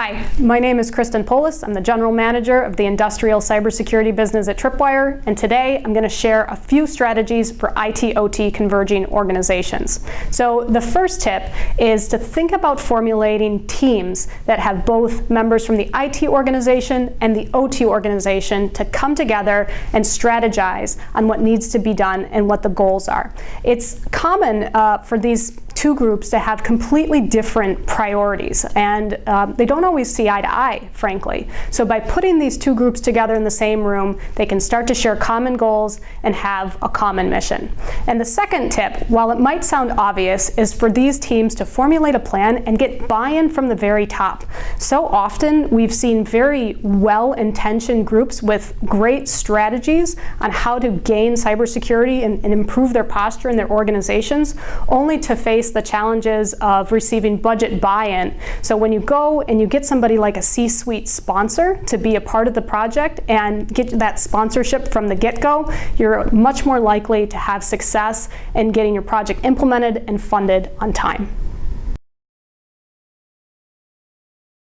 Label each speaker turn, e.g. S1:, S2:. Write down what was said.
S1: Hi, my name is Kristen Poulos. I'm the General Manager of the Industrial Cybersecurity Business at Tripwire, and today I'm going to share a few strategies for IT-OT converging organizations. So the first tip is to think about formulating teams that have both members from the IT organization and the OT organization to come together and strategize on what needs to be done and what the goals are. It's common uh, for these two groups to have completely different priorities, and um, they don't always see eye to eye, frankly. So by putting these two groups together in the same room, they can start to share common goals and have a common mission. And the second tip, while it might sound obvious, is for these teams to formulate a plan and get buy-in from the very top. So often we've seen very well-intentioned groups with great strategies on how to gain cybersecurity and, and improve their posture in their organizations, only to face face the challenges of receiving budget buy-in. So when you go and you get somebody like a C-suite sponsor to be a part of the project and get that sponsorship from the get-go, you're much more likely to have success in getting your project implemented and funded on time.